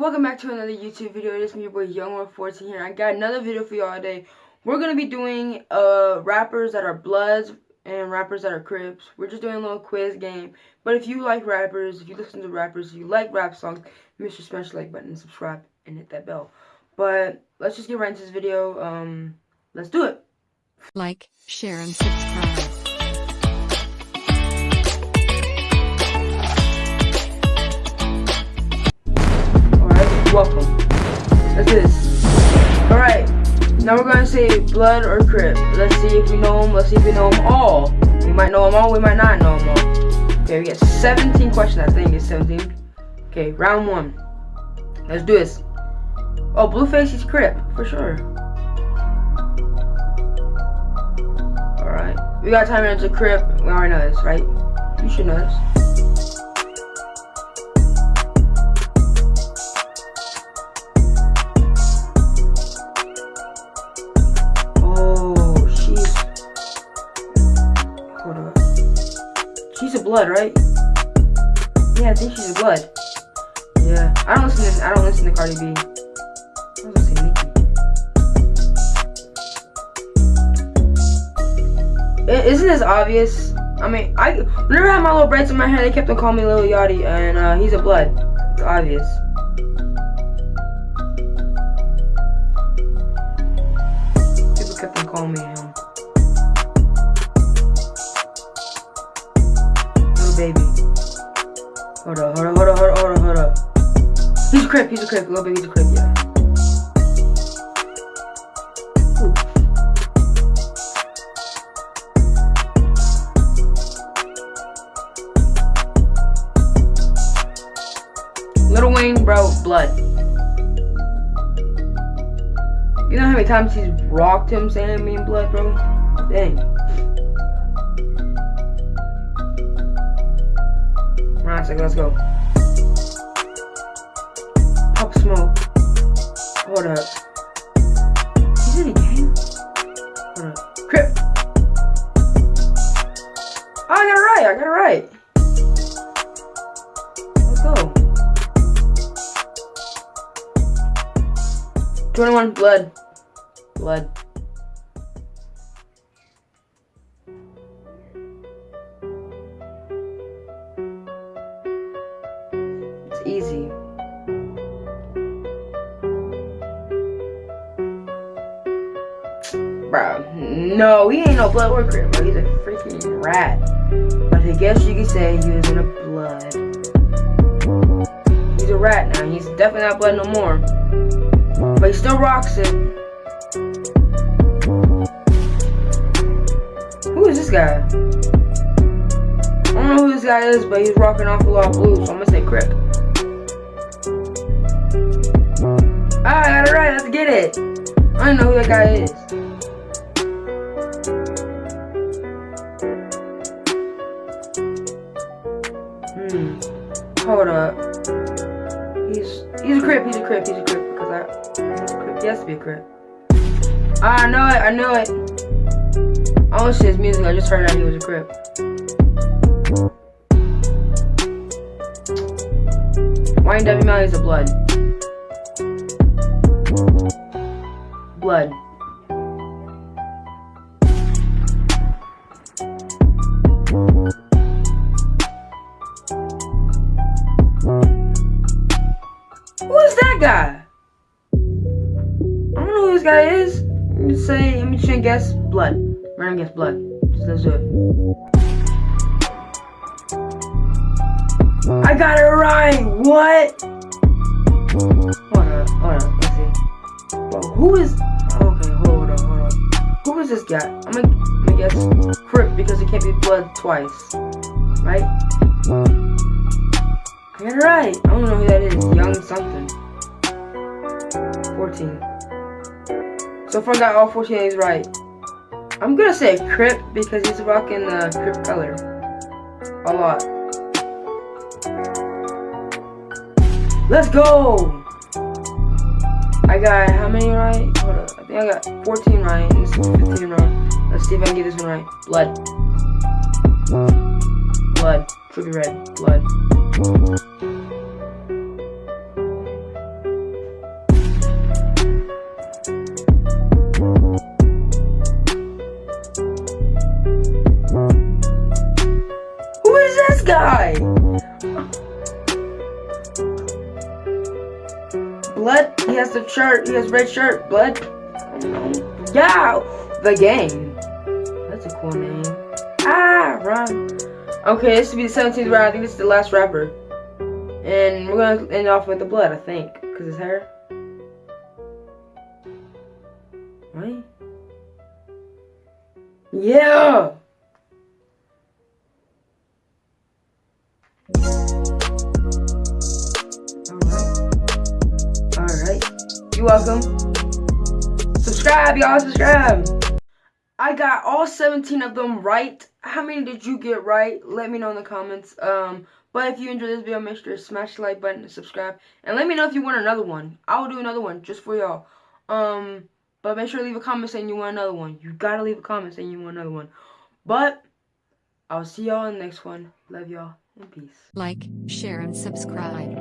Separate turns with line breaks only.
welcome back to another YouTube video. This is your boy Young14 here. I got another video for y'all today. We're gonna be doing uh rappers that are Bloods and rappers that are Crips. We're just doing a little quiz game. But if you like rappers, if you listen to rappers, if you like rap songs, make sure to smash the like button, subscribe, and hit that bell. But let's just get right into this video. Um, let's do it.
Like, share, and subscribe.
Welcome. That's this. Alright, now we're gonna say blood or crip. Let's see if we know them. Let's see if we know them all. We might know them all, we might not know them all. Okay, we got 17 questions, I think it's 17. Okay, round one. Let's do this. Oh, Blueface is crip, for sure. Alright, we got time into crip. We already know this, right? You should know this. Blood, right? Yeah, I think she's a blood. Yeah, I don't listen to I don't listen to Cardi B. I was gonna Nicki. I- Isn't this obvious? I mean, I whenever I had my little braids in my hair, they kept on calling me Lil Yachty, and uh, he's a blood. It's obvious. People kept on calling me him. Baby. Hold up, hold up, hold up, hold up, hold up, hold up. He's a crip, he's a crip, Lil Baby's a crip, yeah. Lil Wayne, bro, blood. You know how many times he's rocked him saying me in blood, bro? Dang. Alright, so let's go. Pop smoke. Hold up. He's in a game? Hold up. Crip. Oh, I got it right. I got it right. Let's go. 21 blood. Blood. Bro, no, he ain't no blood worker, bro. He's a freaking rat. But I guess you could say he was in a blood. He's a rat now. He's definitely not blood no more. But he still rocks it. Who is this guy? I don't know who this guy is, but he's rocking off a lot of blue, so I'm gonna say Crip. Ah, I got it right. Let's get it. I don't know who that guy is. Hold up. He's he's a crip. He's a crip. He's a crip because I he's a crip. He has to be a crip. Ah, I know it. I know it. I don't see his music. I just heard that he was a crip. Wayne W. Malley is a blood. Blood. Guy? I don't know who this guy is. Let me say, let me try and guess blood. Random guess blood. Just let's do it. I got it right. What? Hold up, hold up. Let's see. Who is? Okay, hold up, hold up. Who is this guy? I'm gonna, I'm gonna guess Crip because it can't be blood twice, right? I got it right. I don't know who that is. Young something. 14. So I got all 14 of these right. I'm gonna say Crip because he's rocking the Crip color a lot. Let's go! I got how many right? Hold up. I think I got 14 right and this is 15 right. Let's see if I can get this one right. Blood. Blood. Be red. Blood. guy? Blood? He has the shirt. He has red shirt. Blood? Yeah! The game. That's a cool name. Ah, run. Okay, this should be the 17th round. I think this is the last rapper. And we're going to end off with the blood, I think. Because his hair. Right? Yeah! You're welcome. Subscribe, y'all. Subscribe. I got all 17 of them right. How many did you get right? Let me know in the comments. Um, but if you enjoyed this video, make sure to smash the like button and subscribe. And let me know if you want another one. I will do another one just for y'all. Um, but make sure to leave a comment saying you want another one. You gotta leave a comment saying you want another one. But I'll see y'all in the next one. Love y'all and peace.
Like, share, and subscribe.